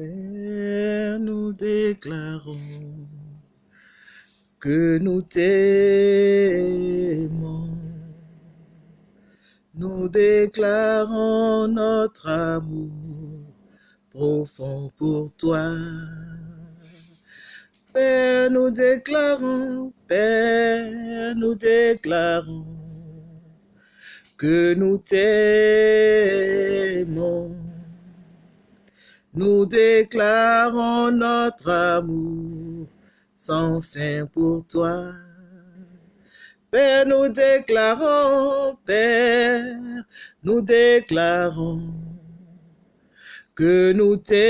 Père, nous déclarons que nous t'aimons. Nous déclarons notre amour profond pour toi. Père, nous déclarons, Père, nous déclarons que nous t'aimons. Nous déclarons notre amour sans fin pour toi. Père, nous déclarons, Père, nous déclarons que nous t'aimons.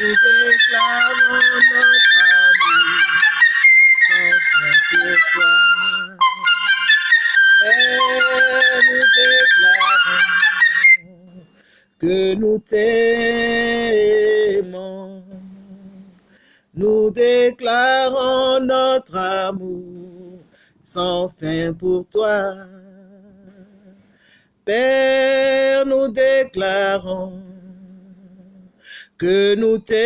Nous déclarons notre amour sans fin pour toi. Père, nous déclarons que nous t'aimons. Nous déclarons notre amour sans fin pour toi. Père, nous déclarons que nous t'aimons.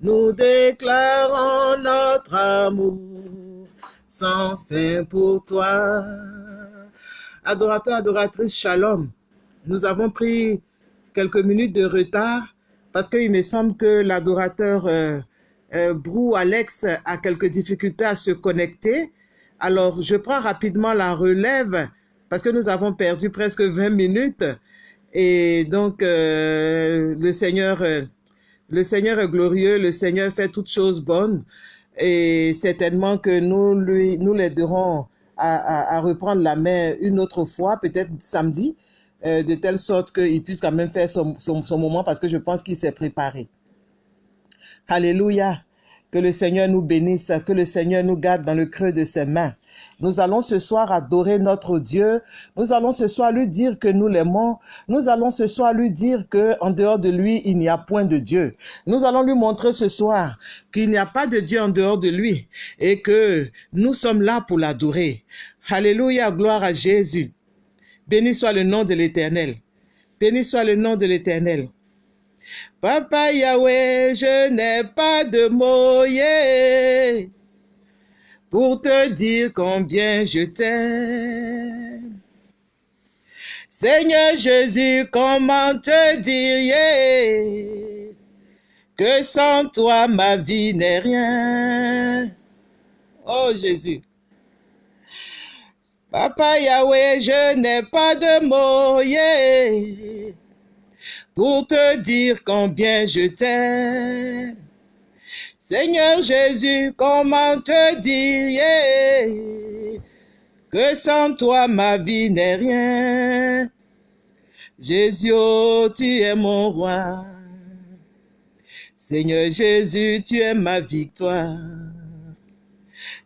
Nous déclarons notre amour sans fin pour toi. Adorateur, adoratrice, shalom. Nous avons pris quelques minutes de retard parce qu'il me semble que l'adorateur euh, euh, Brou Alex a quelques difficultés à se connecter. Alors, je prends rapidement la relève parce que nous avons perdu presque 20 minutes. Et donc, euh, le Seigneur, le Seigneur est glorieux, le Seigneur fait toutes choses bonnes. Et certainement que nous lui, nous l'aiderons à, reprendre la main une autre fois, peut-être samedi, euh, de telle sorte qu'il puisse quand même faire son, son, son moment parce que je pense qu'il s'est préparé. Alléluia. Que le Seigneur nous bénisse, que le Seigneur nous garde dans le creux de ses mains. Nous allons ce soir adorer notre Dieu. Nous allons ce soir lui dire que nous l'aimons. Nous allons ce soir lui dire que en dehors de lui, il n'y a point de Dieu. Nous allons lui montrer ce soir qu'il n'y a pas de Dieu en dehors de lui et que nous sommes là pour l'adorer. Alléluia, gloire à Jésus. Béni soit le nom de l'Éternel. Béni soit le nom de l'Éternel. Papa Yahweh, je n'ai pas de mots pour te dire combien je t'aime. Seigneur Jésus, comment te dire yeah, que sans toi ma vie n'est rien? Oh Jésus. Papa Yahweh, je n'ai pas de mots yeah, pour te dire combien je t'aime. Seigneur Jésus, comment te dire que sans toi ma vie n'est rien? Jésus, oh, tu es mon roi. Seigneur Jésus, tu es ma victoire.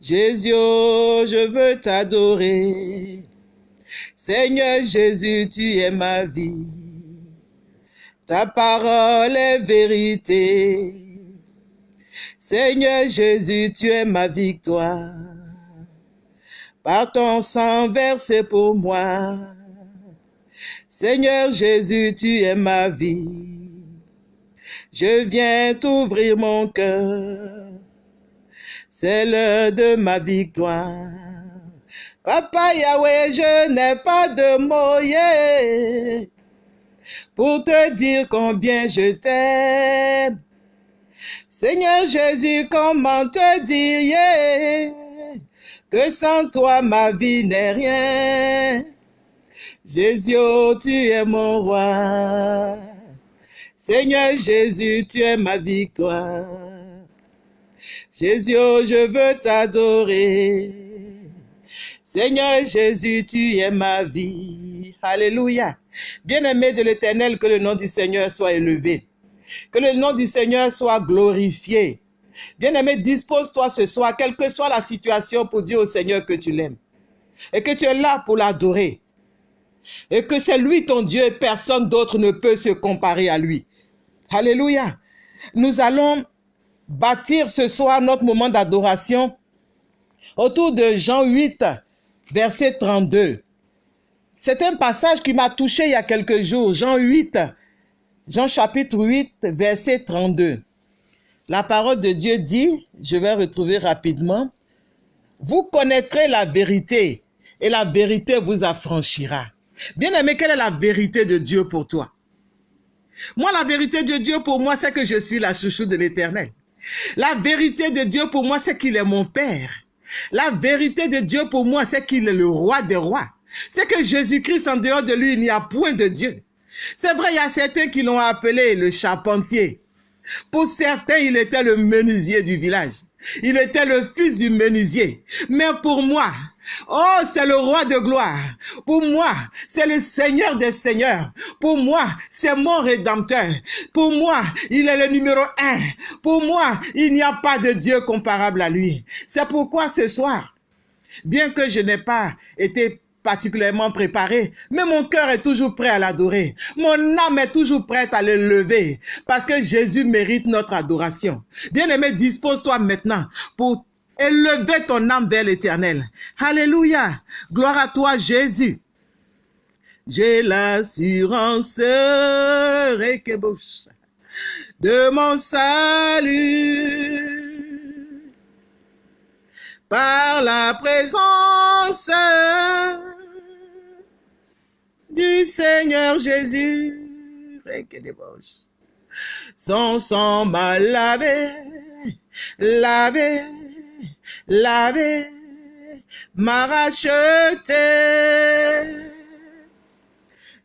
Jésus, oh, je veux t'adorer. Seigneur Jésus, tu es ma vie. Ta parole est vérité. Seigneur Jésus, tu es ma victoire. Par ton sang versé pour moi. Seigneur Jésus, tu es ma vie. Je viens t'ouvrir mon cœur. C'est l'heure de ma victoire. Papa Yahweh, je n'ai pas de mots pour te dire combien je t'aime. Seigneur Jésus, comment te dire que sans toi ma vie n'est rien? Jésus, oh, tu es mon roi. Seigneur Jésus, tu es ma victoire. Jésus, oh, je veux t'adorer. Seigneur Jésus, tu es ma vie. Alléluia. Bien-aimé de l'Éternel, que le nom du Seigneur soit élevé. Que le nom du Seigneur soit glorifié. Bien-aimé, dispose-toi ce soir, quelle que soit la situation, pour dire au Seigneur que tu l'aimes. Et que tu es là pour l'adorer. Et que c'est lui ton Dieu et personne d'autre ne peut se comparer à lui. Alléluia. Nous allons bâtir ce soir notre moment d'adoration autour de Jean 8, verset 32. C'est un passage qui m'a touché il y a quelques jours, Jean 8, Jean chapitre 8, verset 32. La parole de Dieu dit, je vais retrouver rapidement, vous connaîtrez la vérité et la vérité vous affranchira. Bien aimé, quelle est la vérité de Dieu pour toi? Moi, la vérité de Dieu pour moi, c'est que je suis la chouchou de l'éternel. La vérité de Dieu pour moi, c'est qu'il est mon Père. La vérité de Dieu pour moi, c'est qu'il est le roi des rois. C'est que Jésus-Christ, en dehors de lui, il n'y a point de Dieu. C'est vrai, il y a certains qui l'ont appelé le charpentier. Pour certains, il était le menuisier du village. Il était le fils du menuisier. Mais pour moi, oh, c'est le roi de gloire. Pour moi, c'est le Seigneur des Seigneurs. Pour moi, c'est mon rédempteur. Pour moi, il est le numéro un. Pour moi, il n'y a pas de Dieu comparable à lui. C'est pourquoi ce soir, bien que je n'ai pas été particulièrement préparé, mais mon cœur est toujours prêt à l'adorer. Mon âme est toujours prête à le lever parce que Jésus mérite notre adoration. Bien-aimé, dispose-toi maintenant pour élever ton âme vers l'éternel. Alléluia. Gloire à toi, Jésus. J'ai l'assurance de mon salut par la présence du Seigneur Jésus. Son sang m'a lavé, lavé, lavé, m'a racheté.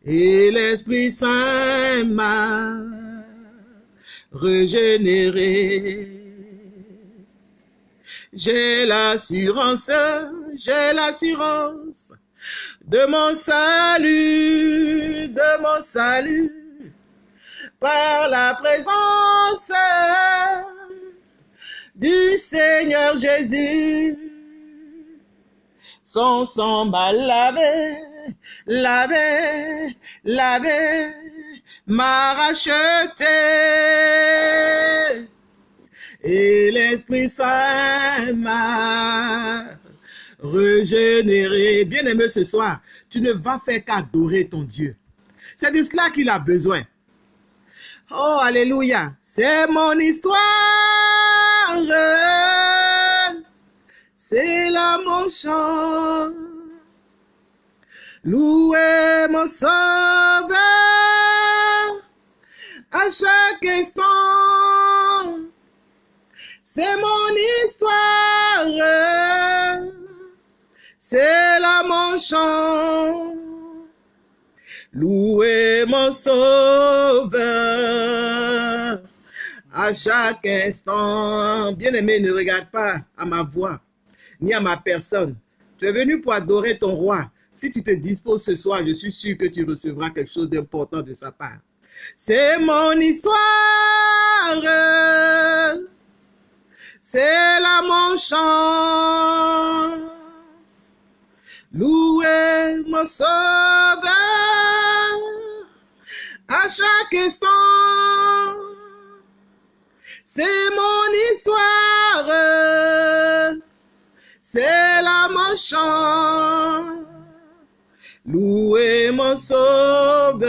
Et l'Esprit Saint m'a régénéré. J'ai l'assurance, j'ai l'assurance de mon salut, de mon salut, par la présence du Seigneur Jésus. Son sang m'a lavé, lavé, lavé, m'a racheté. Et l'Esprit Saint m'a régénéré. Bien-aimé ce soir, tu ne vas faire qu'adorer ton Dieu. C'est de cela qu'il a besoin. Oh, alléluia. C'est mon histoire. C'est là mon chant. Louez mon sauveur à chaque instant. C'est mon histoire c'est là mon chant. Louez mon sauveur à chaque instant. Bien-aimé, ne regarde pas à ma voix, ni à ma personne. Tu es venu pour adorer ton roi. Si tu te disposes ce soir, je suis sûr que tu recevras quelque chose d'important de sa part. C'est mon histoire. C'est là mon chant. Louez mon sauveur à chaque instant. C'est mon histoire, c'est la mon chant. Louez mon sauveur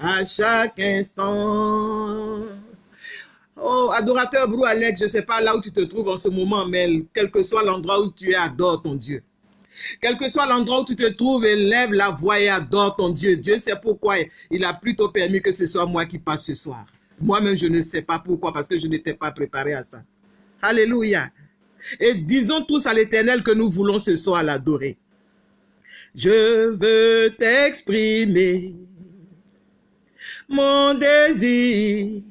à chaque instant. Oh, adorateur Brou Alex, je ne sais pas là où tu te trouves en ce moment, mais quel que soit l'endroit où tu es, adore ton Dieu. Quel que soit l'endroit où tu te trouves, élève la voix et adore ton Dieu. Dieu sait pourquoi il a plutôt permis que ce soit moi qui passe ce soir. Moi-même, je ne sais pas pourquoi, parce que je n'étais pas préparé à ça. Alléluia. Et disons tous à l'éternel que nous voulons ce soir l'adorer. Je veux t'exprimer mon désir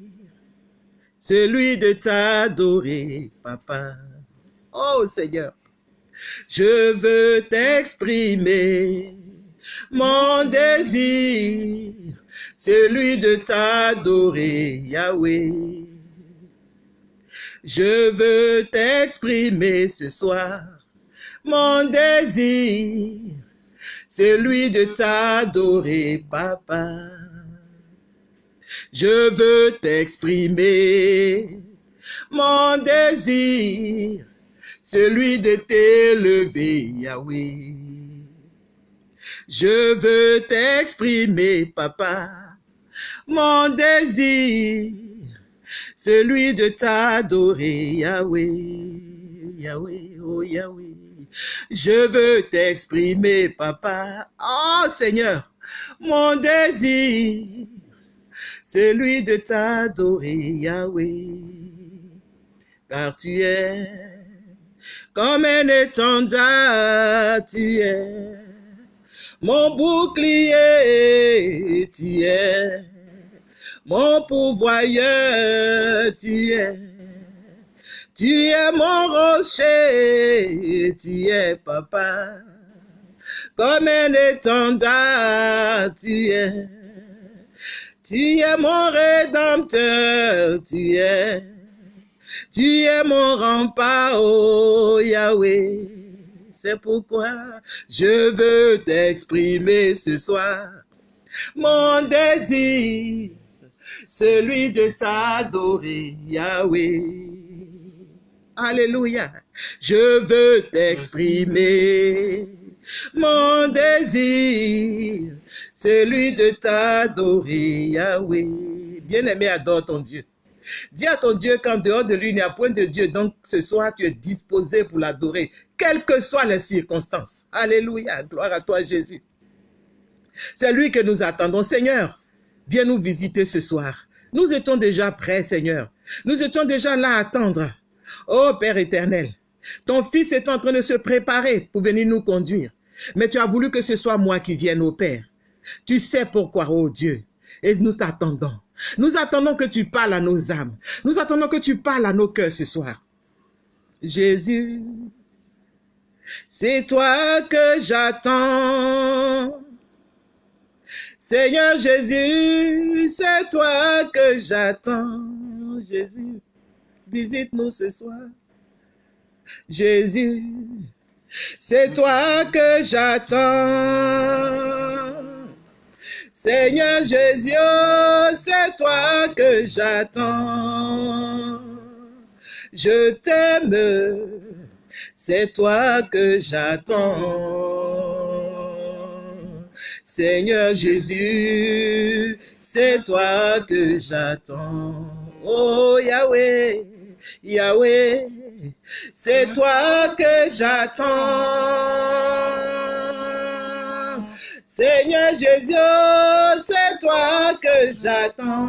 celui de t'adorer, papa. Oh Seigneur, je veux t'exprimer mon désir, celui de t'adorer, Yahweh. Je veux t'exprimer ce soir mon désir, celui de t'adorer, papa. Je veux t'exprimer mon désir, celui de t'élever, Yahweh. Je veux t'exprimer, papa, mon désir, celui de t'adorer, Yahweh, Yahweh, oh Yahweh. Je veux t'exprimer, papa, oh Seigneur, mon désir, celui de t'adorer, Yahweh, car tu es comme un étendard, tu es mon bouclier, tu es mon pourvoyeur, tu es. Tu es mon rocher, tu es papa, comme un étendard, tu es. Tu es mon rédempteur, tu es. Tu es mon rempart, oh Yahweh. C'est pourquoi je veux t'exprimer ce soir mon désir, celui de t'adorer, Yahweh. Alléluia. Je veux t'exprimer mon désir, celui de t'adorer, Yahweh. Bien-aimé, adore ton Dieu. Dis à ton Dieu qu'en dehors de lui, il n'y a point de Dieu. Donc ce soir, tu es disposé pour l'adorer, quelles que soient les circonstances. Alléluia. Gloire à toi, Jésus. C'est lui que nous attendons. Seigneur, viens nous visiter ce soir. Nous étions déjà prêts, Seigneur. Nous étions déjà là à attendre. Oh Père éternel, ton fils est en train de se préparer pour venir nous conduire. Mais tu as voulu que ce soit moi qui vienne au Père. Tu sais pourquoi, oh Dieu. Et nous t'attendons. Nous attendons que tu parles à nos âmes. Nous attendons que tu parles à nos cœurs ce soir. Jésus, c'est toi que j'attends. Seigneur Jésus, c'est toi que j'attends. Jésus, visite-nous ce soir. Jésus, c'est toi que j'attends. Seigneur Jésus, c'est toi que j'attends. Je t'aime, c'est toi que j'attends. Seigneur Jésus, c'est toi que j'attends. Oh Yahweh, Yahweh, c'est toi que j'attends. Seigneur Jésus, c'est toi que j'attends.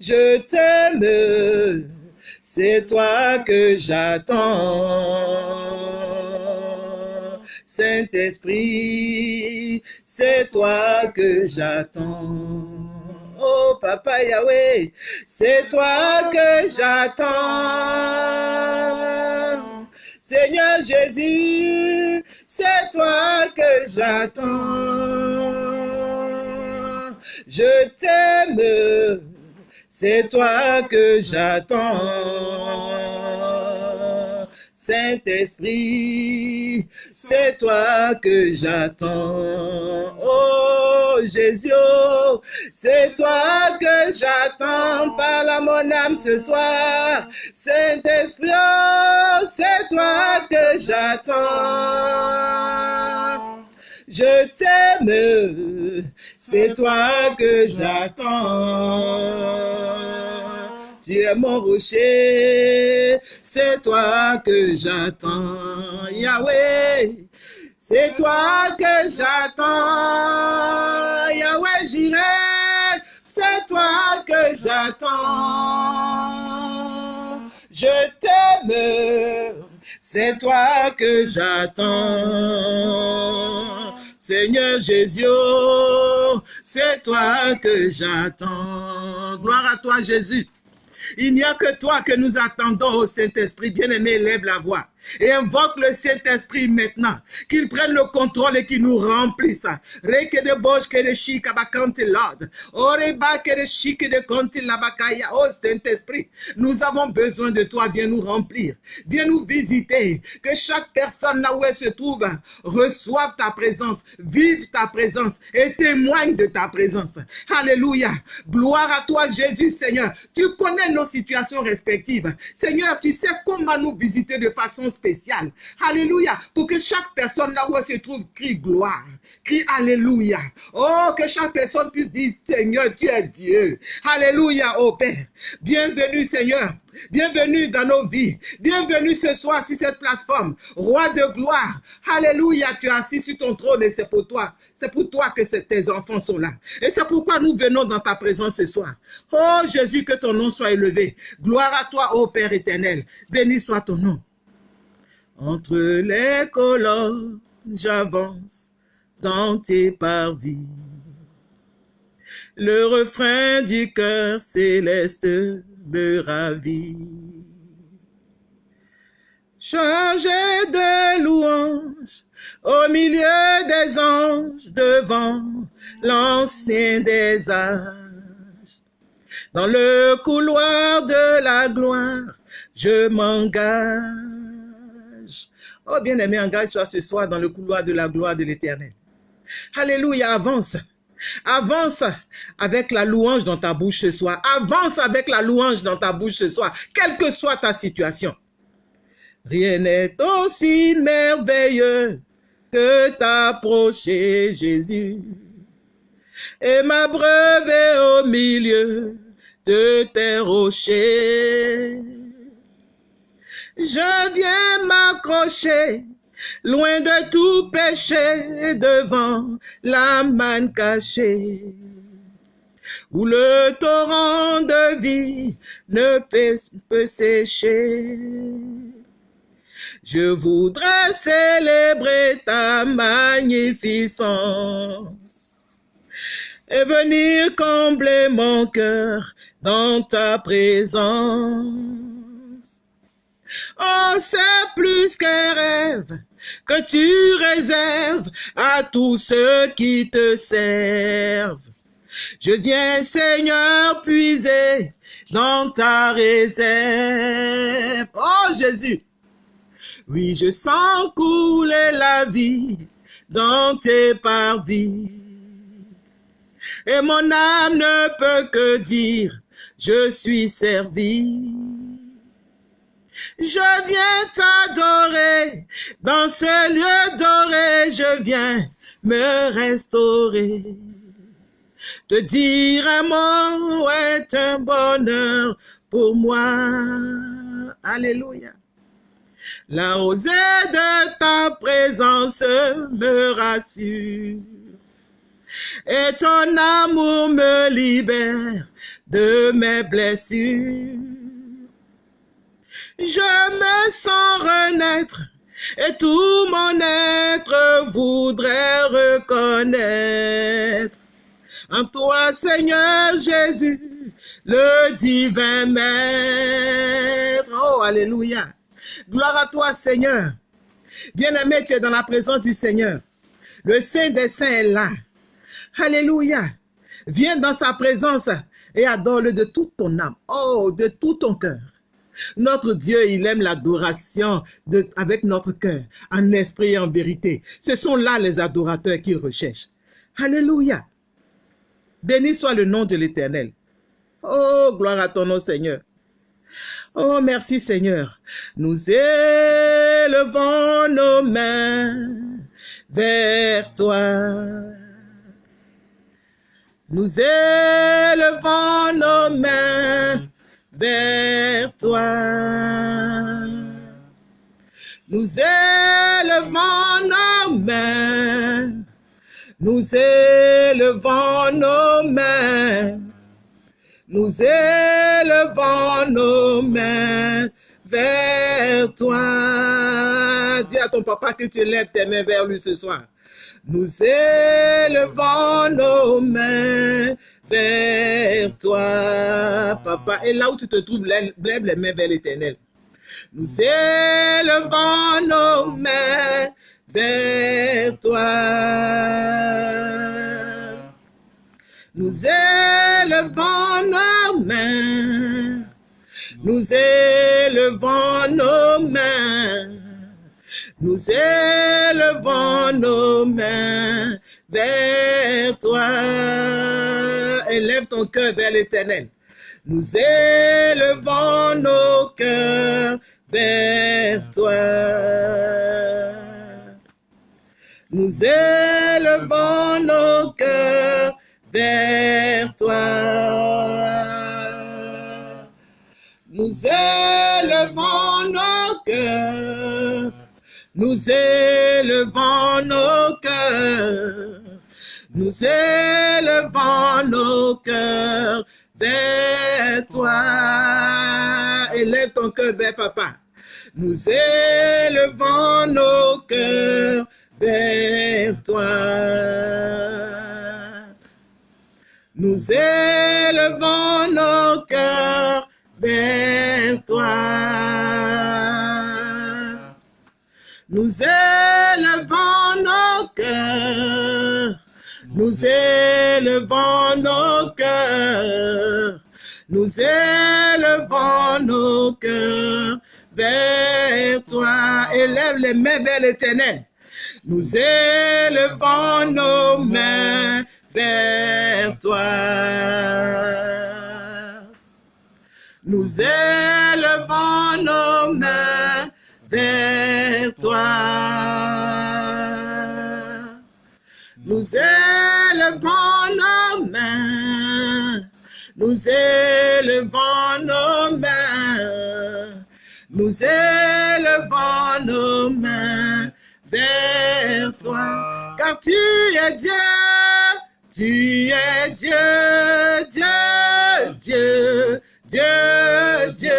Je t'aime, c'est toi que j'attends. Saint-Esprit, c'est toi que j'attends. Papa Yahweh, c'est toi que j'attends. Seigneur Jésus, c'est toi que j'attends. Je t'aime, c'est toi que j'attends. Saint-Esprit, c'est toi que j'attends. Oh Jésus, c'est toi que j'attends. Parle à mon âme ce soir. Saint-Esprit, oh, c'est toi que j'attends. Je t'aime, c'est toi que j'attends. Tu es mon rocher, c'est toi que j'attends. Yahweh, c'est toi que j'attends. Yahweh, j'irai, c'est toi que j'attends. Je t'aime, c'est toi que j'attends. Seigneur Jésus, c'est toi que j'attends. Gloire à toi Jésus. Il n'y a que toi que nous attendons au Saint-Esprit. Bien-aimé, lève la voix et invoque le Saint-Esprit maintenant, qu'il prenne le contrôle et qu'il nous remplisse. Reke de bosh que de lord. Oreba que de shika de. Oh Saint-Esprit, nous avons besoin de toi. Viens nous remplir. Viens nous visiter. Que chaque personne là où elle se trouve reçoive ta présence, vive ta présence et témoigne de ta présence. Alléluia. Gloire à toi Jésus Seigneur. Tu connais nos situations respectives. Seigneur, tu sais comment nous visiter de façon spéciale. Alléluia. Pour que chaque personne là où elle se trouve crie gloire. Crie Alléluia. Oh, que chaque personne puisse dire Seigneur, tu es Dieu. Alléluia, oh Père. Bienvenue Seigneur. Bienvenue dans nos vies. Bienvenue ce soir sur cette plateforme. Roi de gloire. Alléluia, tu es assis sur ton trône et c'est pour toi. C'est pour toi que tes enfants sont là. Et c'est pourquoi nous venons dans ta présence ce soir. Oh Jésus, que ton nom soit élevé. Gloire à toi, ô Père éternel. Béni soit ton nom. Entre les colonnes, j'avance dans tes parvis. Le refrain du cœur céleste me ravit. Chargé de louanges au milieu des anges devant l'ancien des âges. Dans le couloir de la gloire, je m'engage. Oh bien-aimé, engage-toi ce soir dans le couloir de la gloire de l'éternel. Alléluia, avance. Avance avec la louange dans ta bouche ce soir. Avance avec la louange dans ta bouche ce soir, quelle que soit ta situation. Rien n'est aussi merveilleux que t'approcher, Jésus, et m'abreuver au milieu de tes rochers. Je viens m'accrocher loin de tout péché devant la manne cachée, où le torrent de vie ne peut, sécher. Je voudrais célébrer ta magnificence et venir combler mon cœur dans ta présence. Oh, c'est plus qu'un rêve que tu réserves à tous ceux qui te servent. Je viens, Seigneur, puiser dans ta réserve. Oh, Jésus. Oui, je sens couler la vie dans tes parvis. Et mon âme ne peut que dire, je suis servi. Je viens t'adorer, dans ce lieu doré, je viens me restaurer. Te dire un mot est un bonheur pour moi. Alléluia. La rosée de ta présence me rassure. Et ton amour me libère de mes blessures. Je me sens renaître et tout mon être voudrait reconnaître en toi, Seigneur Jésus, le divin Maître. Oh, Alléluia. Gloire à toi, Seigneur. Bien-aimé, tu es dans la présence du Seigneur. Le Saint des Saints est là. Alléluia. Viens dans sa présence et adore-le de toute ton âme. Oh, de tout ton cœur. Notre Dieu, il aime l'adoration avec notre cœur, en esprit et en vérité. Ce sont là les adorateurs qu'il recherche. Alléluia. Béni soit le nom de l'Éternel. Oh, gloire à ton nom, Seigneur. Oh, merci, Seigneur. Nous élevons nos mains vers toi. Nous élevons nos mains vers toi. Nous élevons nos mains, nous élevons nos mains, nous élevons nos mains vers toi. Dis à ton papa que tu élèves tes mains vers lui ce soir. Nous élevons nos mains vers toi, papa. Et là où tu te trouves, lève les mains vers l'éternel. Nous élevons nos mains vers toi. Nous élevons nos mains. Nous élevons nos mains. Nous élevons nos mains vers toi. Élève ton cœur vers l'éternel. Nous élevons nos cœurs vers toi. Nous élevons nos cœurs vers toi. Nous élevons nos cœurs, nous élevons nos cœurs, nous élevons nos cœurs vers toi. Élève ton cœur vers papa. Nous élevons nos cœurs vers toi. Nous élevons nos cœurs vers toi. Nous élevons nos cœurs. Nous élevons nos cœurs. Nous élevons nos cœurs vers toi. Élève les mains vers l'éternel. Nous élevons nos mains vers toi. Nous élevons nos mains vers toi. Nous élevons nos mains. Nous élevons nos mains. Nous élevons nos mains vers toi. Car tu es Dieu. Tu es Dieu, Dieu, Dieu, Dieu, Dieu.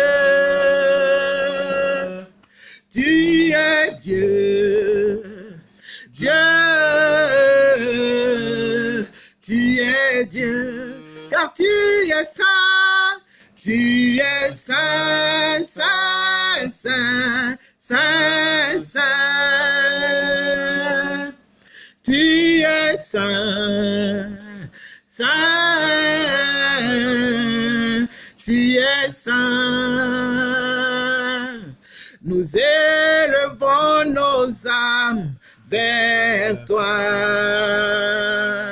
Tu es Dieu, Dieu. Dieu, car tu es saint. Tu es saint, saint, saint, saint, saint. Tu es saint, saint, tu es saint. Nous élevons nos âmes vers toi.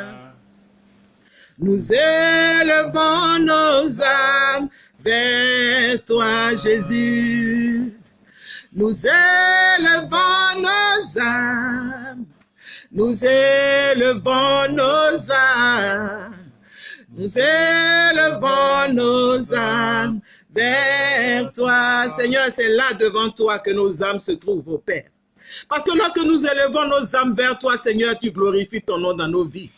Nous élevons nos âmes vers toi, Jésus. Nous élevons nos âmes nous élevons nos âmes, nous élevons nos âmes vers toi. Seigneur, c'est là devant toi que nos âmes se trouvent, au Père. Parce que lorsque nous élevons nos âmes vers toi, Seigneur, tu glorifies ton nom dans nos vies.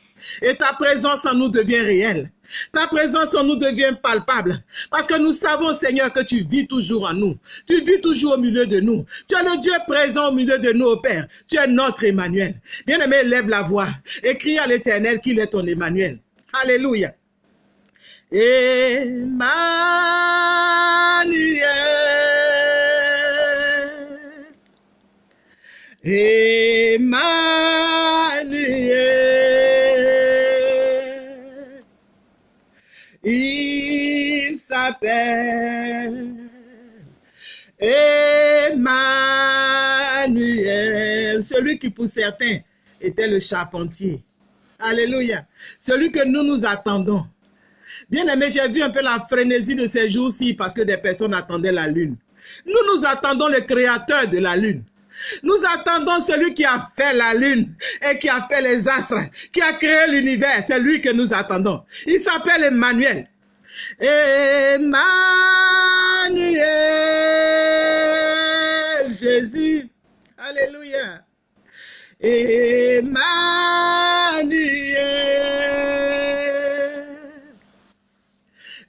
Et ta présence en nous devient réelle. Ta présence en nous devient palpable. Parce que nous savons, Seigneur, que tu vis toujours en nous. Tu vis toujours au milieu de nous. Tu es le Dieu présent au milieu de nous, Père. Tu es notre Emmanuel. Bien-aimé, lève la voix et crie à l'Éternel qu'il est ton Emmanuel. Alléluia. Emmanuel. Emmanuel. Il s'appelle Emmanuel, celui qui pour certains était le charpentier. Alléluia. Celui que nous nous attendons. Bien aimé, j'ai vu un peu la frénésie de ces jours-ci parce que des personnes attendaient la lune. Nous nous attendons le créateur de la lune. Nous attendons celui qui a fait la lune et qui a fait les astres, qui a créé l'univers. C'est lui que nous attendons. Il s'appelle Emmanuel. Emmanuel, Jésus. Alléluia. Emmanuel.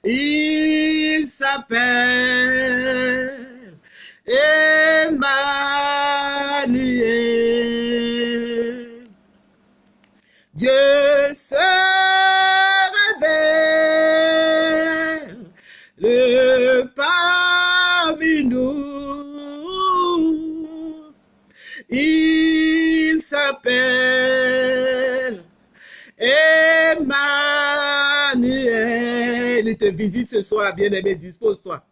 Il s'appelle te visite ce soir, bien-aimé, dispose-toi.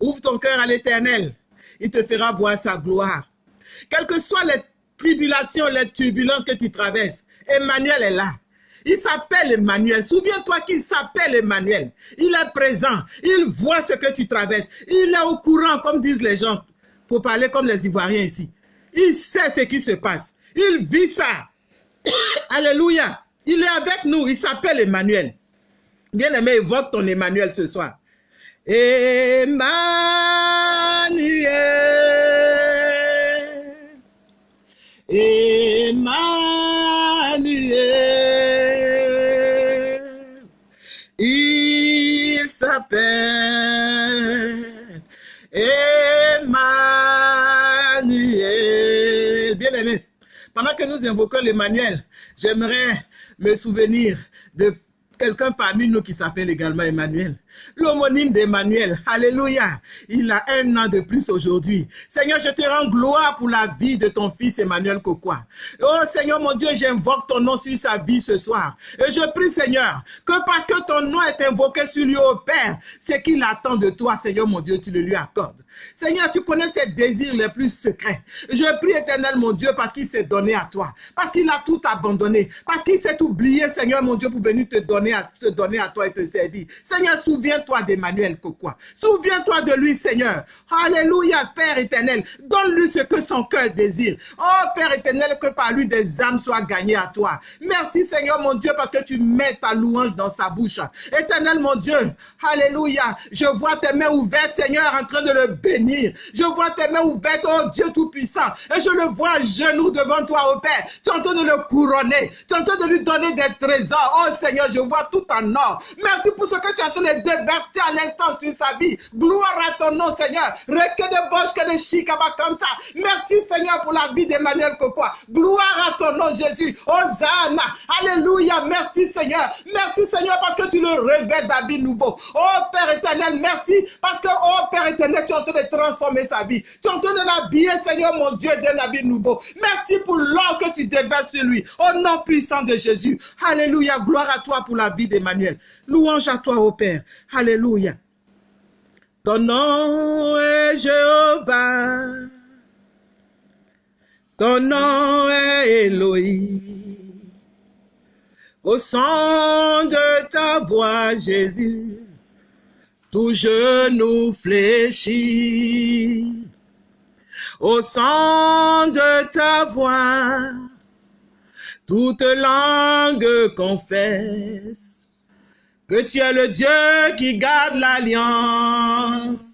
Ouvre ton cœur à l'éternel. Il te fera voir sa gloire. Quelles que soient les tribulations, les turbulences que tu traverses, Emmanuel est là. Il s'appelle Emmanuel. Souviens-toi qu'il s'appelle Emmanuel. Il est présent. Il voit ce que tu traverses. Il est au courant, comme disent les gens. pour parler comme les Ivoiriens ici. Il sait ce qui se passe. Il vit ça. Alléluia. Il est avec nous. Il s'appelle Emmanuel. Bien-aimé, évoque ton Emmanuel ce soir. Emmanuel. Emmanuel. Il s'appelle Emmanuel. Bien-aimé, pendant que nous invoquons l'Emmanuel, j'aimerais me souvenir de quelqu'un parmi nous qui s'appelle également Emmanuel. L'homonyme d'Emmanuel, alléluia, il a un an de plus aujourd'hui. Seigneur, je te rends gloire pour la vie de ton fils Emmanuel Kokwa. Oh Seigneur mon Dieu, j'invoque ton nom sur sa vie ce soir. Et je prie Seigneur, que parce que ton nom est invoqué sur lui, au Père, ce qu'il attend de toi, Seigneur mon Dieu, tu le lui accordes. Seigneur, tu connais ses désirs les plus secrets. Je prie éternel mon Dieu parce qu'il s'est donné à toi, parce qu'il a tout abandonné, parce qu'il s'est oublié, Seigneur mon Dieu, pour venir te donner à, te donner à toi et te servir. Seigneur, souviens-toi d'Emmanuel Kokwa. Souviens-toi de lui, Seigneur. Alléluia, Père éternel. Donne-lui ce que son cœur désire. Oh, Père éternel, que par lui des âmes soient gagnées à toi. Merci, Seigneur mon Dieu, parce que tu mets ta louange dans sa bouche. Éternel mon Dieu, Alléluia. Je vois tes mains ouvertes, Seigneur, en train de le bénir. Je vois tes mains ouvertes, oh Dieu Tout-Puissant. Et je le vois à genoux devant toi, oh Père. Tu es en train de le couronner. Tu es en train de lui donner des trésors. Oh Seigneur, je vois tout en or. Merci pour ce que tu es en train de déverser à l'instant sur sa vie. Gloire à ton nom, Seigneur. Reke de boche que de chikabakanta. Merci, Seigneur, pour la vie d'Emmanuel Kokwa. Gloire à ton nom, Jésus. Hosanna. Alléluia. Merci, Seigneur. Merci, Seigneur, parce que tu le revêts d'habits nouveaux. Oh, Père éternel, merci. Parce que, oh, Père éternel, tu es en train de transformer sa vie. Tu es en train de l'habiller, Seigneur, mon Dieu, d'un habit nouveau. Merci pour l'or que tu déverses sur lui. Au nom puissant de Jésus. Alléluia. Gloire à toi pour la vie d'Emmanuel. Louange à toi, ô Père. Alléluia. Ton nom est Jéhovah. Ton nom est Elohim. Au son de ta voix, Jésus, tout genou fléchit. Au son de ta voix, toute langue confesse que tu es le Dieu qui garde l'alliance.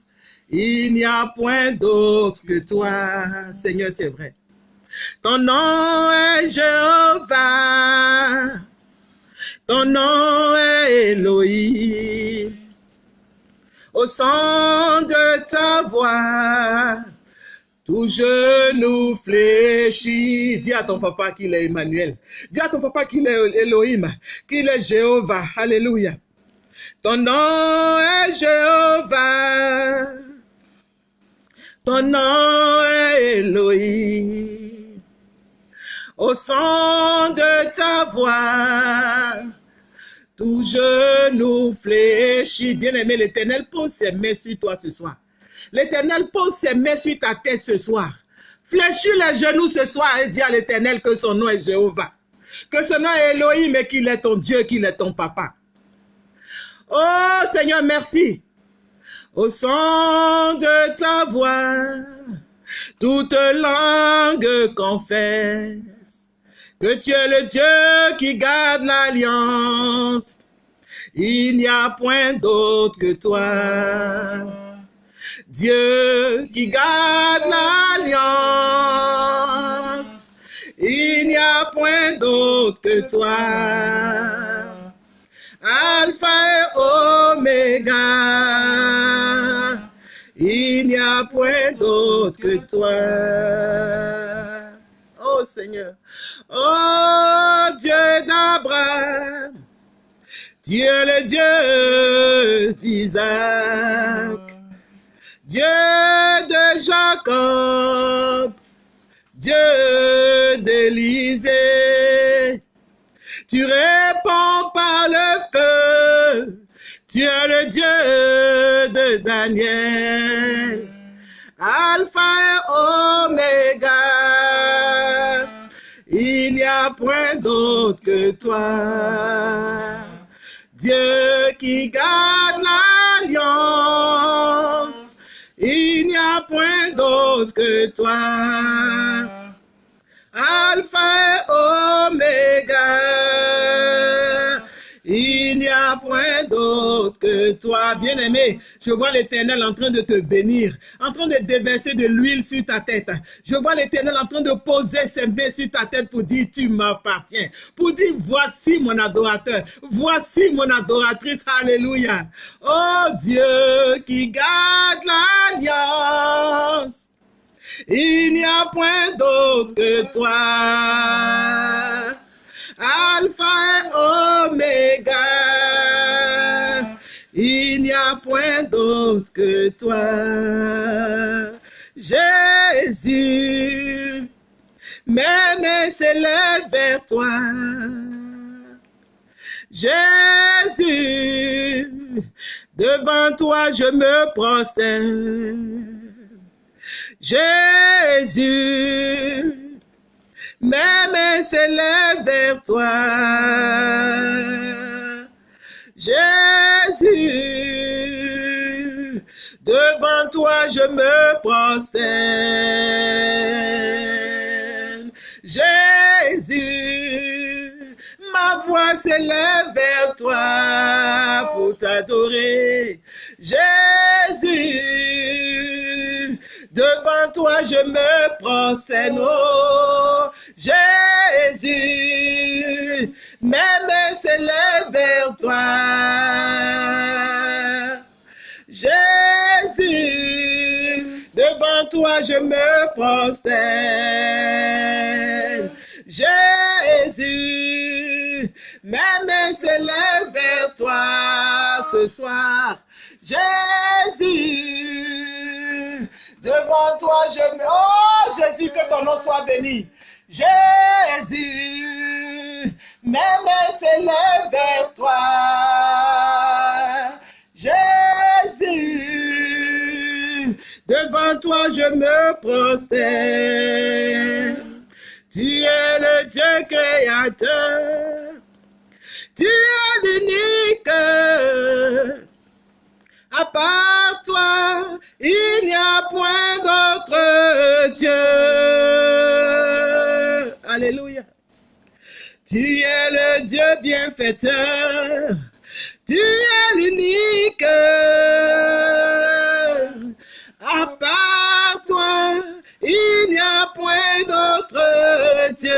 Il n'y a point d'autre que toi. Seigneur, c'est vrai. Ton nom est Jéhovah. Ton nom est Elohim. Au son de ta voix, tout genou fléchit. Dis à ton papa qu'il est Emmanuel. Dis à ton papa qu'il est Elohim, qu'il est Jéhovah. Alléluia. Ton nom est Jéhovah. Ton nom est Elohim. Au son de ta voix, tout genou fléchit. Bien-aimé, l'Éternel pose ses mains sur toi ce soir. L'Éternel pose ses mains sur ta tête ce soir. Fléchis les genoux ce soir et dis à l'Éternel que son nom est Jéhovah. Que son nom est Elohim et qu'il est ton Dieu, qu'il est ton papa. Oh Seigneur, merci. Au son de ta voix, toute langue confesse que tu es le Dieu qui garde l'alliance. Il n'y a point d'autre que toi. Dieu qui garde l'alliance. Il n'y a point d'autre que toi. Alpha et Oméga. Il n'y a point d'autre que toi. Oh Seigneur. Oh Dieu d'Abraham. Dieu le Dieu d'Isaac. Dieu de Jacob. Dieu d'Élisée. Tu réponds par le feu. Tu es le Dieu de Daniel. Alpha et Oméga. Il n'y a point d'autre que toi. Dieu qui garde l'alliance. Il n'y a a point d'autre que toi. Alpha et. Il n'y a point d'autre que toi, bien-aimé. Je vois l'éternel en train de te bénir, en train de déverser de l'huile sur ta tête. Je vois l'éternel en train de poser ses mains sur ta tête pour dire, tu m'appartiens. Pour dire, voici mon adorateur, voici mon adoratrice. Alléluia. Oh Dieu qui garde l'alliance. Il n'y a point d'autre que toi. Alpha et Oméga. Il n'y a point d'autre que toi. Jésus, mes mains s'élèvent vers toi. Jésus, devant toi je me prosterne. Jésus, mes mains s'élèvent vers toi. Jésus, devant toi je me prosterne. Jésus, ma voix s'élève vers toi pour t'adorer. Jésus, devant toi je me prosterne. Oh, Jésus, mes mains vers toi. Jésus, devant toi je me prosterne. Jésus, mes mains vers toi ce soir. Jésus, devant toi je me... Oh Jésus, que ton nom soit béni. Jésus, mes mains s'élèvent vers toi. Jésus, devant toi je me prosterne. Tu es le Dieu créateur. Tu es l'unique. À part toi, il n'y a point d'autre Dieu. Alléluia. Tu es le Dieu bienfaiteur. Tu es l'unique. À part toi, il n'y a point d'autre Dieu.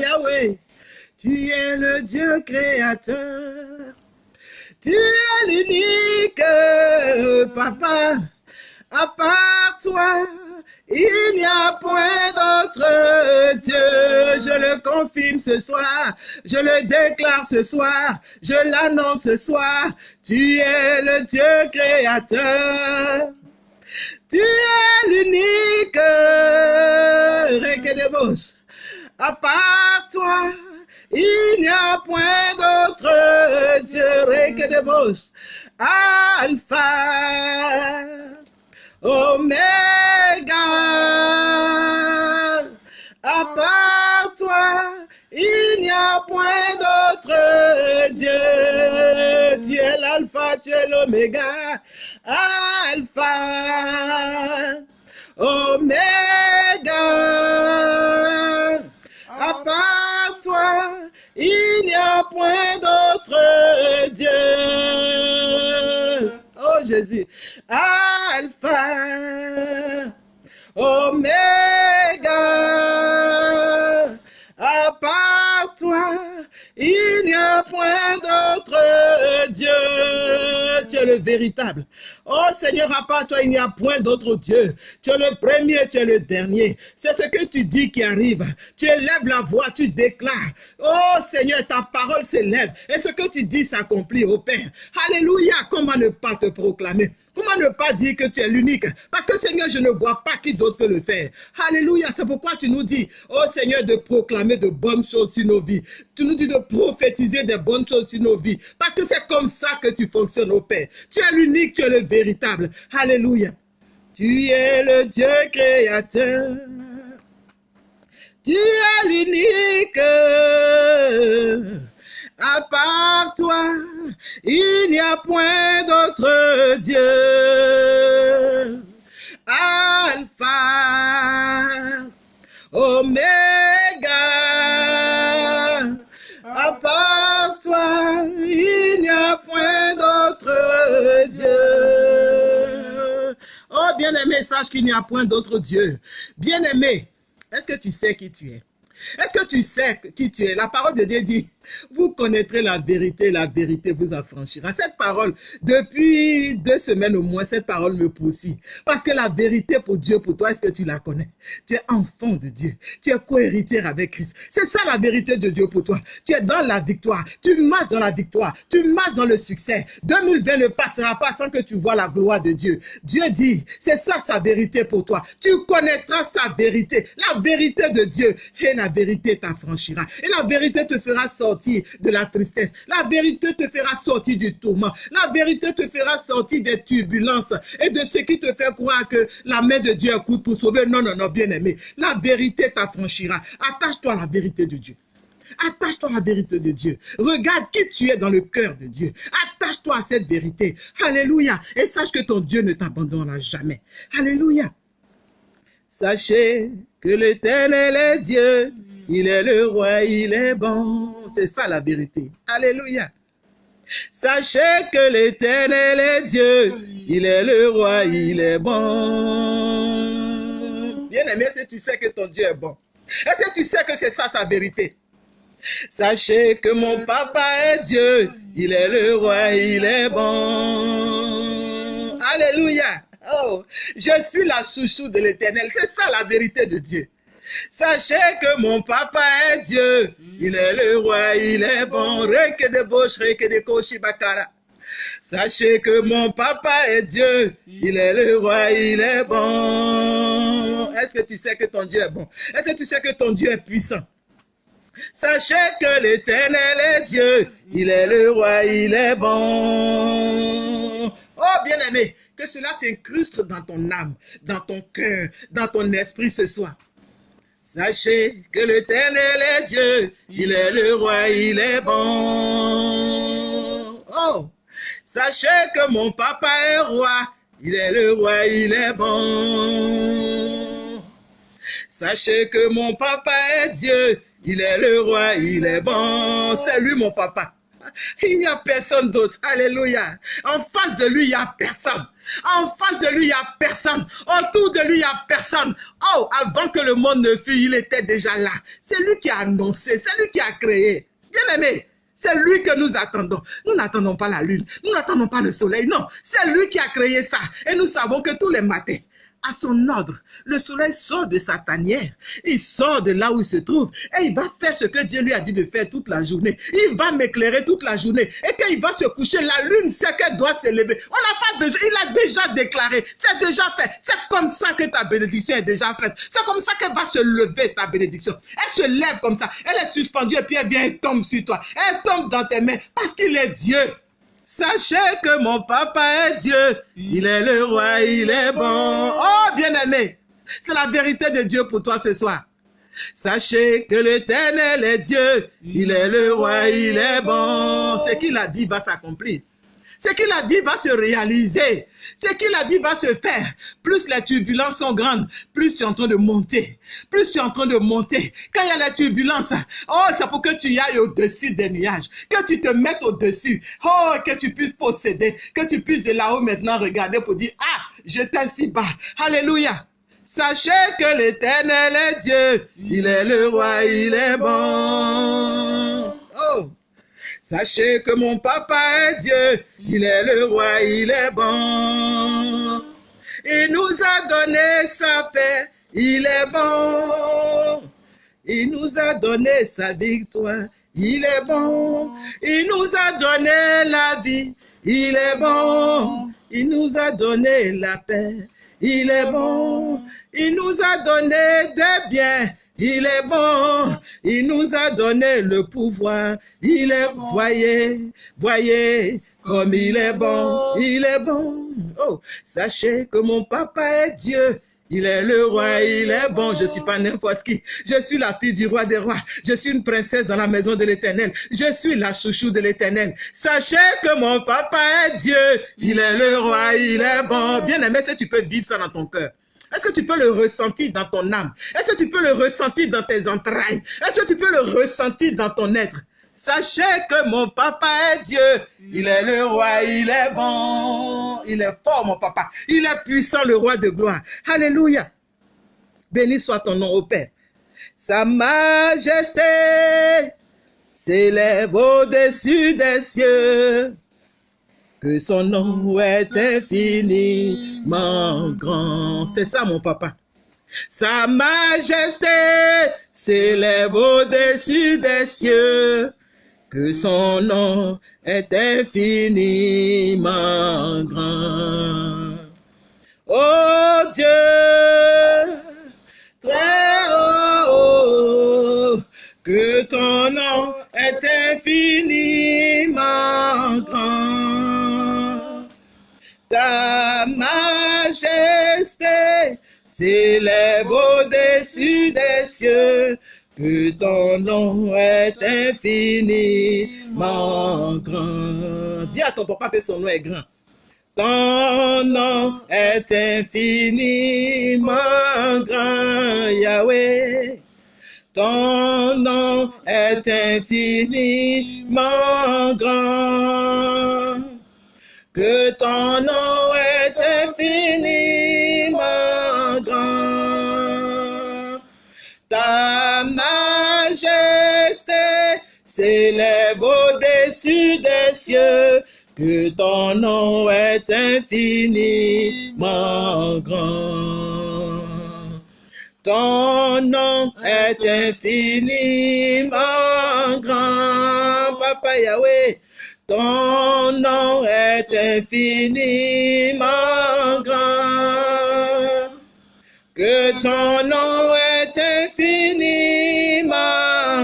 Yahweh, tu es le Dieu créateur. Tu es l'unique, papa. À part toi, il n'y a point d'autre Dieu. Je le confirme ce soir. Je le déclare ce soir. Je l'annonce ce soir. Tu es le Dieu créateur. Tu es l'unique. Rekedebos. À part toi, il n'y a point d'autre Dieu. Rekedebos. Alpha. Oméga. À part toi, il n'y a point d'autre Dieu. Tu es l'alpha, tu es l'oméga. Alpha. Oméga. À part toi, il n'y a point d'autre Dieu. Oh Jésus. Alpha. Oméga. À part toi, il point d'autre Dieu. Tu es le véritable. Oh Seigneur, à part toi, il n'y a point d'autre Dieu. Tu es le premier, tu es le dernier. C'est ce que tu dis qui arrive. Tu élèves la voix, tu déclares. Oh Seigneur, ta parole s'élève. Et ce que tu dis s'accomplit, au Père. Alléluia. Comment ne pas te proclamer? Comment ne pas dire que tu es l'unique? Parce que Seigneur, je ne vois pas qui d'autre peut le faire. Alléluia, c'est pourquoi tu nous dis, oh Seigneur, de proclamer de bonnes choses sur nos vies. Tu nous dis de prophétiser des bonnes choses sur nos vies. Parce que c'est comme ça que tu fonctionnes au Père. Tu es l'unique, tu es le véritable. Alléluia. Tu es le Dieu créateur. Tu es l'unique. À part toi, il n'y a point d'autre Dieu. Alpha, Omega. À part toi, il n'y a point d'autre Dieu. Oh, bien-aimé, sache qu'il n'y a point d'autre Dieu. Bien-aimé, est-ce que tu sais qui tu es? Est-ce que tu sais qui tu es? La parole de Dieu dit, vous connaîtrez la vérité, la vérité vous affranchira. Cette parole, depuis deux semaines au moins, cette parole me poursuit. Parce que la vérité pour Dieu, pour toi, est-ce que tu la connais? Tu es enfant de Dieu. Tu es co-héritier avec Christ. C'est ça la vérité de Dieu pour toi. Tu es dans la victoire. Tu marches dans la victoire. Tu marches dans le succès. 2020 ne passera pas sans que tu vois la gloire de Dieu. Dieu dit, c'est ça sa vérité pour toi. Tu connaîtras sa vérité. La vérité de Dieu. Et la vérité t'affranchira. Et la vérité te fera sortir de la tristesse. La vérité te fera sortir du tourment. La vérité te fera sortir des turbulences et de ce qui te fait croire que la main de Dieu écoute pour sauver. Non, non, non, bien aimé. La vérité t'affranchira. Attache-toi à la vérité de Dieu. Attache-toi à la vérité de Dieu. Regarde qui tu es dans le cœur de Dieu. Attache-toi à cette vérité. Alléluia. Et sache que ton Dieu ne t'abandonnera jamais. Alléluia. Sachez que l'éternel est Dieu. Il est le roi, il est bon. C'est ça la vérité. Alléluia. Sachez que l'éternel est Dieu. Il est le roi, il est bon. Bien aimé, est-ce que tu sais que ton Dieu est bon? Est-ce que tu sais que c'est ça sa vérité? Sachez que mon papa est Dieu. Il est le roi, il est bon. Alléluia. Oh, je suis la chouchou de l'éternel. C'est ça la vérité de Dieu. Sachez que mon papa est Dieu. Il est le roi, il est bon. Reke de boche, reke de koshibakara. Sachez que mon papa est Dieu. Il est le roi, il est bon. Est-ce que tu sais que ton Dieu est bon? Est-ce que tu sais que ton Dieu est puissant? Sachez que l'éternel est Dieu. Il est le roi, il est bon. Oh, bien-aimé, que cela s'incruste dans ton âme, dans ton cœur, dans ton esprit ce soir. Sachez que l'éternel est Dieu, il est le roi, il est bon. Oh, sachez que mon papa est roi, il est le roi, il est bon. Sachez que mon papa est Dieu, il est le roi, il est bon. C'est lui mon papa. Il n'y a personne d'autre. Alléluia. En face de lui, il n'y a personne. En face de lui, il n'y a personne. Autour de lui, il n'y a personne. Oh, avant que le monde ne fût, il était déjà là. C'est lui qui a annoncé, c'est lui qui a créé. Bien aimé, c'est lui que nous attendons. Nous n'attendons pas la lune, nous n'attendons pas le soleil. Non, c'est lui qui a créé ça. Et nous savons que tous les matins, à son ordre. Le soleil sort de sa tanière, il sort de là où il se trouve et il va faire ce que Dieu lui a dit de faire toute la journée. Il va m'éclairer toute la journée et quand il va se coucher, la lune sait qu'elle doit se lever. On n'a pas besoin, il a déjà déclaré, c'est déjà fait. C'est comme ça que ta bénédiction est déjà faite. C'est comme ça qu'elle va se lever ta bénédiction. Elle se lève comme ça, elle est suspendue et puis elle vient et tombe sur toi. Elle tombe dans tes mains parce qu'il est Dieu. Sachez que mon papa est Dieu. Il est le roi, il est bon. Oh, bien-aimé, c'est la vérité de Dieu pour toi ce soir. Sachez que l'éternel est Dieu. Il est le roi, il est bon. Ce qu'il a dit va s'accomplir. Ce qu'il a dit va se réaliser. Ce qu'il a dit va se faire. Plus les turbulences sont grandes, plus tu es en train de monter. Plus tu es en train de monter. Quand il y a les turbulences, oh, c'est pour que tu y ailles au-dessus des nuages. Que tu te mettes au-dessus. Oh, que tu puisses posséder. Que tu puisses de là-haut maintenant regarder pour dire, ah, j'étais si bas. Alléluia. Sachez que l'éternel est Dieu. Il est le roi, il est bon. Sachez que mon papa est Dieu, il est le roi, il est bon. Il nous a donné sa paix, il est bon. Il nous a donné sa victoire, il est bon. Il nous a donné la vie, il est bon. Il nous a donné la paix, il est bon. Il nous a donné des biens, il est bon, il nous a donné le pouvoir. Il est, voyez, voyez, comme il est bon, il est bon. Oh, sachez que mon papa est Dieu. Il est le roi, il est bon, je suis pas n'importe qui. Je suis la fille du roi des rois. Je suis une princesse dans la maison de l'éternel. Je suis la chouchou de l'éternel. Sachez que mon papa est Dieu. Il est le roi, il est bon. Bien aimé, tu peux vivre ça dans ton cœur? Est-ce que tu peux le ressentir dans ton âme? Est-ce que tu peux le ressentir dans tes entrailles? Est-ce que tu peux le ressentir dans ton être? Sachez que mon papa est Dieu. Il est le roi, il est bon. Il est fort, mon papa. Il est puissant, le roi de gloire. Alléluia. Béni soit ton nom, au Père. Sa majesté s'élève au-dessus des cieux. Que son nom est infiniment grand. C'est ça, mon papa. Sa majesté s'élève au-dessus des cieux que son nom est infiniment grand. Oh Dieu, très haut, que ton nom est infiniment grand. Ta majesté s'élève au-dessus des cieux que ton nom est infiniment grand. Dis à ton papa que son nom est grand. Ton nom est infiniment grand, Yahweh. Ton nom est infiniment grand. Que ton nom est infiniment grand. Ta majesté s'élève au-dessus des cieux, que ton nom est infiniment grand. Ton nom est infiniment grand, Papa Yahweh. Ton nom est infiniment grand. Que ton nom est infiniment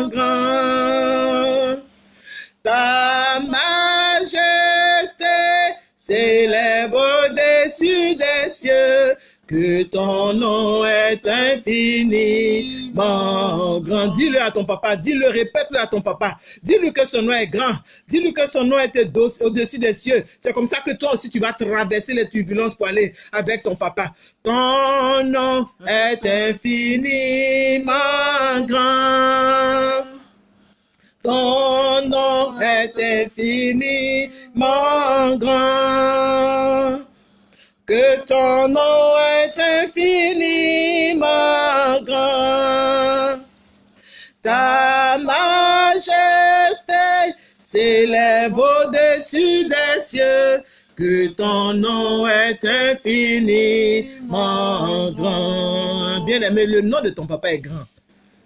grand. Ta majesté s'élève au-dessus des cieux. Que ton nom est infiniment grand. Dis-le à ton papa, dis-le, répète-le à ton papa. Dis-lui que son nom est grand. Dis-lui que son nom est au-dessus des cieux. C'est comme ça que toi aussi tu vas traverser les turbulences pour aller avec ton papa. Ton nom est infiniment grand. Ton nom est infiniment grand. Que ton nom est infiniment grand. Ta majesté s'élève au-dessus des cieux. Que ton nom est infiniment grand. Bien aimé, le nom de ton papa est grand.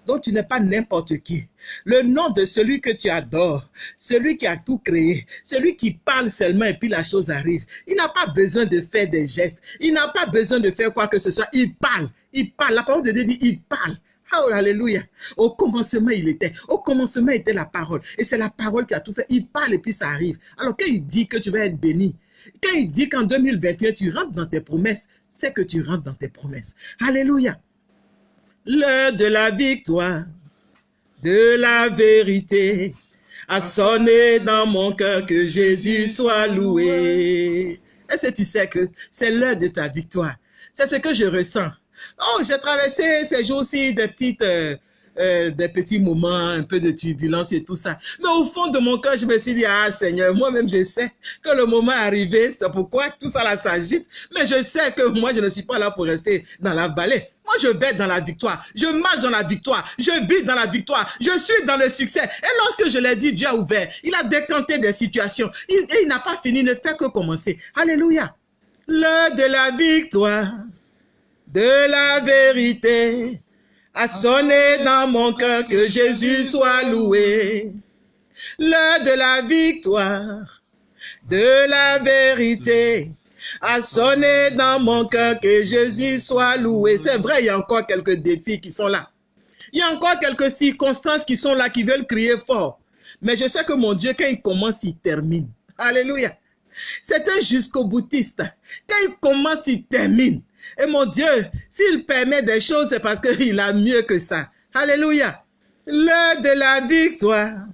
Donc tu n'es pas n'importe qui. Le nom de celui que tu adores, celui qui a tout créé, celui qui parle seulement et puis la chose arrive. Il n'a pas besoin de faire des gestes. Il n'a pas besoin de faire quoi que ce soit. Il parle. Il parle. La parole de Dieu dit, il parle. Oh, alléluia. Au commencement, il était. Au commencement était la parole. Et c'est la parole qui a tout fait. Il parle et puis ça arrive. Alors, quand il dit que tu vas être béni, quand il dit qu'en 2021, tu rentres dans tes promesses, c'est que tu rentres dans tes promesses. Alléluia. L'heure de la victoire, de la vérité, a sonné dans mon cœur que Jésus soit loué. Est-ce que tu sais que c'est l'heure de ta victoire? C'est ce que je ressens. Oh, j'ai traversé ces jours-ci des petites... euh, euh, des petits moments, un peu de turbulence et tout ça. Mais au fond de mon cœur, je me suis dit, ah Seigneur, moi-même je sais que le moment est arrivé, c'est pourquoi tout ça là s'agite. Mais je sais que moi, je ne suis pas là pour rester dans la vallée. Moi, je vais dans la victoire. Je marche dans la victoire. Je vis dans la victoire. Je suis dans le succès. Et lorsque je l'ai dit, Dieu a ouvert. Il a décanté des situations. Et il n'a pas fini, ne fait que commencer. Alléluia. L'heure de la victoire, de la vérité, a sonné dans mon cœur que Jésus soit loué. L'heure de la victoire, de la vérité, a sonné dans mon cœur que Jésus soit loué. C'est vrai, il y a encore quelques défis qui sont là. Il y a encore quelques circonstances qui sont là, qui veulent crier fort. Mais je sais que mon Dieu, quand il commence, il termine. Alléluia. C'est un jusqu'au boutiste. Quand il commence, il termine. Et mon Dieu, s'il permet des choses, c'est parce qu'il a mieux que ça. Alléluia. L'heure de la victoire,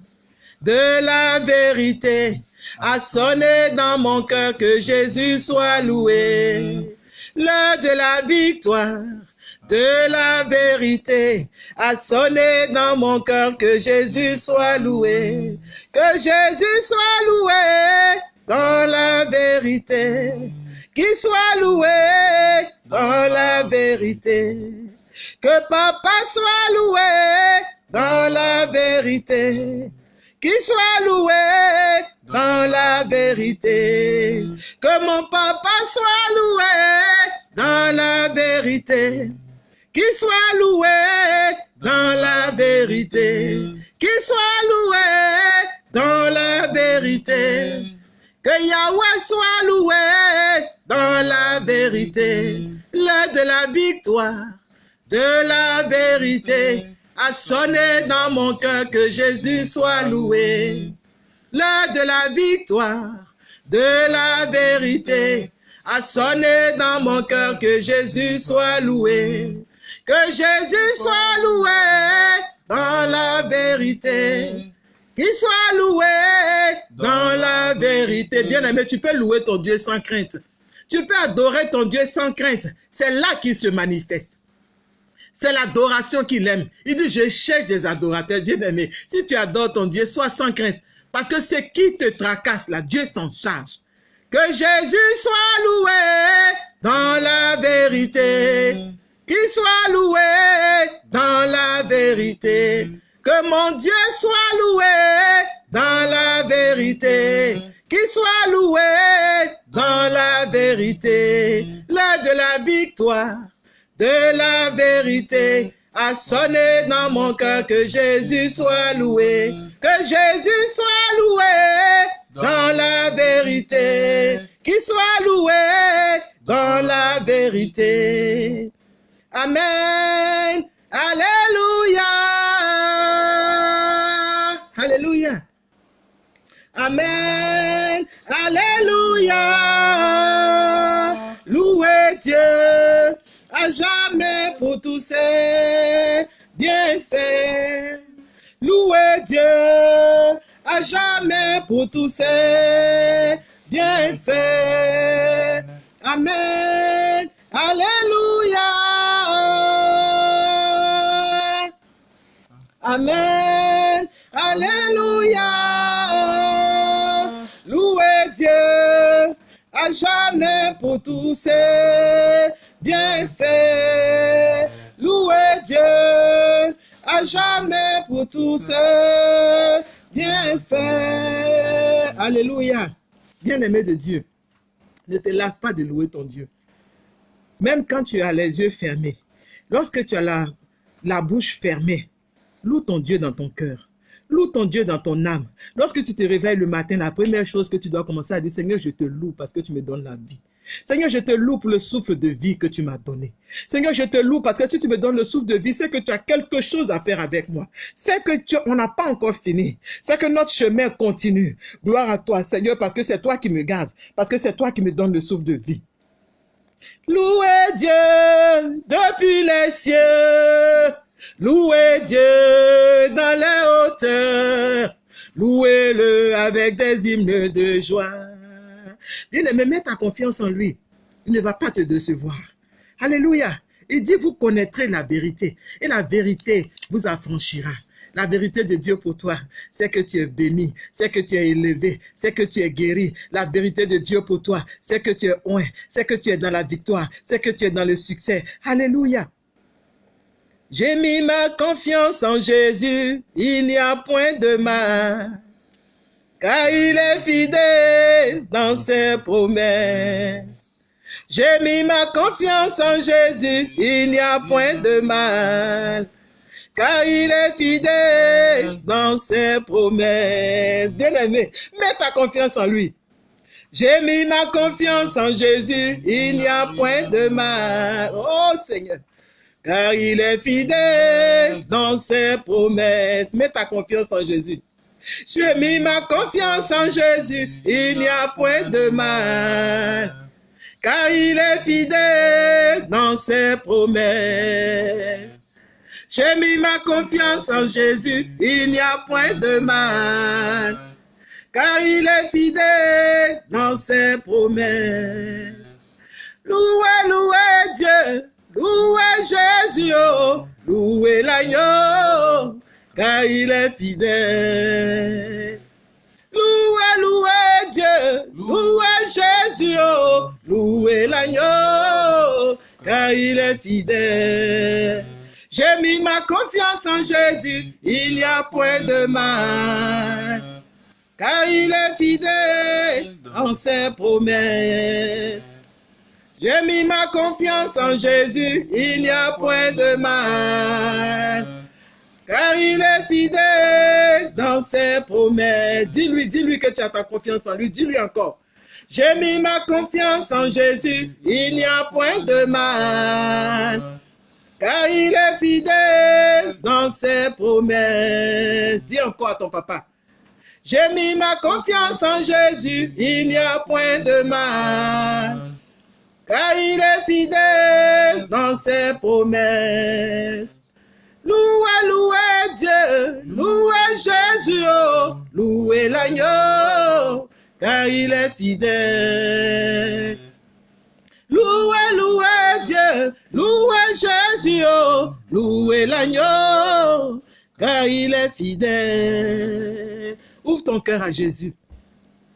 de la vérité, a sonné dans mon cœur que Jésus soit loué. l'heure de la victoire, de la vérité a sonné dans mon cœur que Jésus soit loué, que Jésus soit loué dans la vérité, qu'il soit loué dans la vérité, que papa soit loué dans la vérité, qu'il soit loué dans la vérité, que mon papa soit loué dans la vérité, qu'il soit loué dans la vérité, qu'il soit loué dans la vérité, que Yahweh soit loué dans la vérité, l'heure de la victoire, de la vérité, a sonné dans mon cœur que Jésus soit loué. L'heure de la victoire, de la vérité, a sonné dans mon cœur que Jésus soit loué. Que Jésus soit loué dans la vérité. Qu'il soit loué dans la vérité. Bien-aimé, tu peux louer ton Dieu sans crainte. Tu peux adorer ton Dieu sans crainte. C'est là qu'il se manifeste. C'est l'adoration qu'il aime. Il dit, je cherche des adorateurs bien-aimés. Si tu adores ton Dieu, sois sans crainte. Parce que ce qui te tracasse, là, Dieu s'en charge. Que Jésus soit loué dans la vérité. Qu'il soit loué dans la vérité. Que mon Dieu soit loué dans la vérité. Qu'il soit loué dans la vérité. L'heure de la victoire, de la vérité a sonné dans mon cœur que Jésus soit loué. Que Jésus soit loué dans la vérité. Qu'il soit loué dans la vérité. Amen. Alléluia. Alléluia. Amen. Alléluia. À jamais pour tous ses bienfaits. Louez Dieu à jamais pour tous ses bienfaits. Amen. Alléluia. Amen. Alléluia. Louez Dieu à jamais pour tous ses bienfaits. Louez Dieu à jamais pour tous ses bienfaits. Alléluia. Bien-aimé de Dieu, ne te lasse pas de louer ton Dieu. Même quand tu as les yeux fermés, lorsque tu as la, la bouche fermée, loue ton Dieu dans ton cœur. Loue ton Dieu dans ton âme. Lorsque tu te réveilles le matin, la première chose que tu dois commencer à dire, Seigneur, je te loue parce que tu me donnes la vie. Seigneur, je te loue pour le souffle de vie que tu m'as donné. Seigneur, je te loue parce que si tu me donnes le souffle de vie, c'est que tu as quelque chose à faire avec moi. C'est que tu, on n'a pas encore fini. C'est que notre chemin continue. Gloire à toi, Seigneur, parce que c'est toi qui me gardes. Parce que c'est toi qui me donnes le souffle de vie. Louez Dieu depuis les cieux. Louez Dieu dans les hauteurs. Louez-le avec des hymnes de joie. Bien-aimé, mets ta confiance en lui. Il ne va pas te décevoir. Alléluia. Il dit, vous connaîtrez la vérité. Et la vérité vous affranchira. La vérité de Dieu pour toi, c'est que tu es béni, c'est que tu es élevé, c'est que tu es guéri. La vérité de Dieu pour toi, c'est que tu es oint, c'est que tu es dans la victoire, c'est que tu es dans le succès. Alléluia. J'ai mis ma confiance en Jésus, il n'y a point de mal, car il est fidèle dans ses promesses. J'ai mis ma confiance en Jésus, il n'y a point de mal, car il est fidèle dans ses promesses. Bien-aimé, mets ta confiance en lui. J'ai mis ma confiance en Jésus, il n'y a point de mal. Oh Seigneur, car il est fidèle dans ses promesses. Mets ta confiance en Jésus. J'ai mis ma confiance en Jésus, il n'y a point de mal, car il est fidèle dans ses promesses. J'ai mis ma confiance en Jésus, il n'y a point de mal, car il est fidèle dans ses promesses. Louez, louez Dieu, louez Jésus, oh, louez l'agneau, car il est fidèle. Louez, louez Dieu, louez Jésus, oh, louez l'agneau, car il est fidèle. J'ai mis ma confiance en Jésus, il n'y a point de mal, car il est fidèle en ses promesses. J'ai mis ma confiance en Jésus, il n'y a point de mal, car il est fidèle dans ses promesses. Dis-lui, dis-lui que tu as ta confiance en lui, dis-lui encore. J'ai mis ma confiance en Jésus, il n'y a point de mal, car il est fidèle dans ses promesses. Dis encore à ton papa. J'ai mis ma confiance en Jésus, il n'y a point de mal, car il est fidèle dans ses promesses. Louez, louez Dieu, louez Jésus, oh, louez l'agneau, car il est fidèle. Louez, louez Dieu, louez Jésus, oh, louez l'agneau, car il est fidèle. Ouvre ton cœur à Jésus.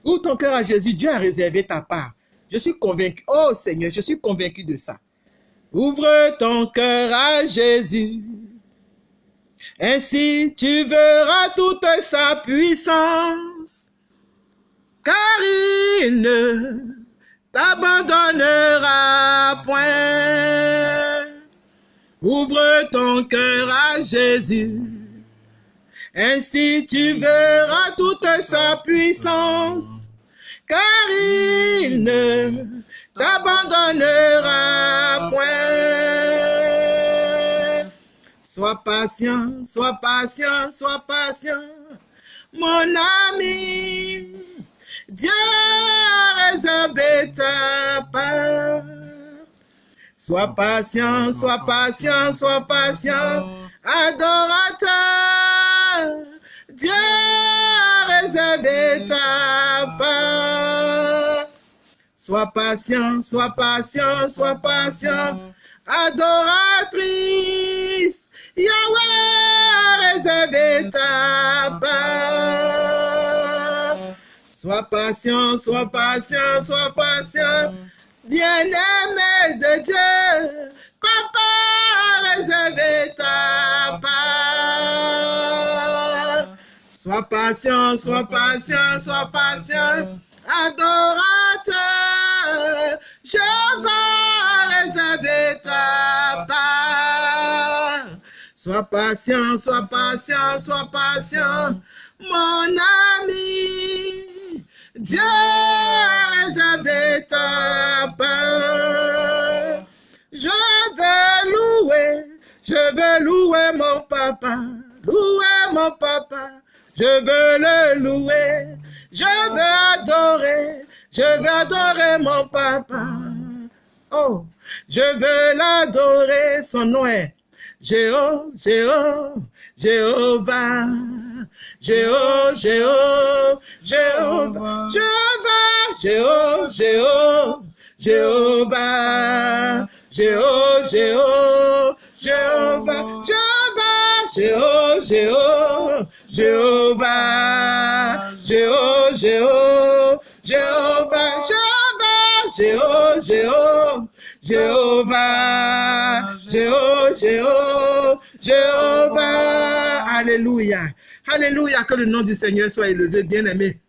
Ouvre ton cœur à Jésus. Dieu a réservé ta part. Je suis convaincu. Oh Seigneur, je suis convaincu de ça. Ouvre ton cœur à Jésus. Ainsi tu verras toute sa puissance. Car il ne t'abandonnera point. Ouvre ton cœur à Jésus. Ainsi tu verras toute sa puissance, car il ne t'abandonnera point. Sois patient, sois patient, sois patient, mon ami. Dieu réservé ta part. Sois patient, sois patient, sois patient, adorateur. Dieu réservé ta part. Sois patient, sois patient, sois patient, adoratrice. Yahweh a réservé ta part. Sois patient, sois patient, sois patient, bien-aimé de Dieu. Papa a réservé ta part. Sois patient, sois patient, sois patient, adorateur. Je vais réserver ta part. Sois patient, sois patient, sois patient, mon ami. Dieu a ta part. Je vais louer, je vais louer mon papa, louer mon papa. Je veux le louer, je veux adorer, je veux adorer mon papa. Oh, je veux l'adorer, son nom est Jeho, Jeho, Jehovah, Jeho, Jeho, Jehovah, Jehovah, Jeho, Jeho, Jehovah, Jeho, Jeho, Jehovah, Jehovah, Jeho, Jeho, Jehovah, Jeho, Jeho, Jehovah, Jehovah, Jeho, Jeho, Jehovah, Jéhovah, Jéhovah, Jéhovah, Alléluia. Alléluia, que le nom du Seigneur soit élevé, bien-aimé.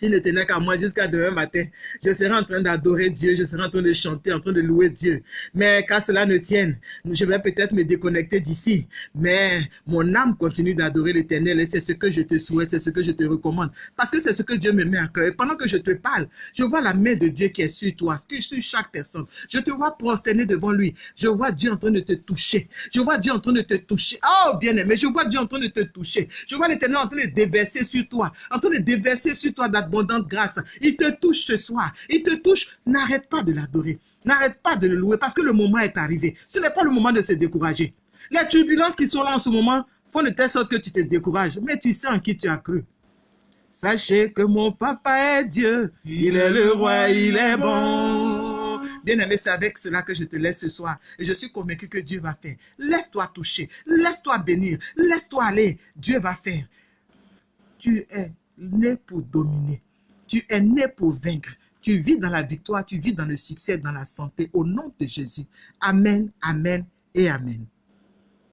S'il ne tenait qu'à moi jusqu'à demain matin, je serais en train d'adorer Dieu, je serais en train de chanter, en train de louer Dieu. Mais qu'à cela ne tienne, je vais peut-être me déconnecter d'ici. Mais mon âme continue d'adorer l'éternel et c'est ce que je te souhaite, c'est ce que je te recommande. Parce que c'est ce que Dieu me met à cœur. Et pendant que je te parle, je vois la main de Dieu qui est sur toi, sur chaque personne. Je te vois prosterner devant lui. Je vois Dieu en train de te toucher. Je vois Dieu en train de te toucher. Oh, bien aimé, je vois Dieu en train de te toucher. Je vois l'éternel en train de déverser sur toi, en train de déverser sur toi abondante grâce. Il te touche ce soir. Il te touche. N'arrête pas de l'adorer. N'arrête pas de le louer parce que le moment est arrivé. Ce n'est pas le moment de se décourager. Les turbulences qui sont là en ce moment font de telle sorte que tu te décourages. Mais tu sais en qui tu as cru. Sachez que mon papa est Dieu. Il est le roi, il est bon. Bien-aimé, c'est avec cela que je te laisse ce soir. Et je suis convaincu que Dieu va faire. Laisse-toi toucher. Laisse-toi bénir. Laisse-toi aller. Dieu va faire. Tu es né pour dominer. Tu es né pour vaincre. Tu vis dans la victoire, tu vis dans le succès, dans la santé. Au nom de Jésus. Amen, Amen et Amen.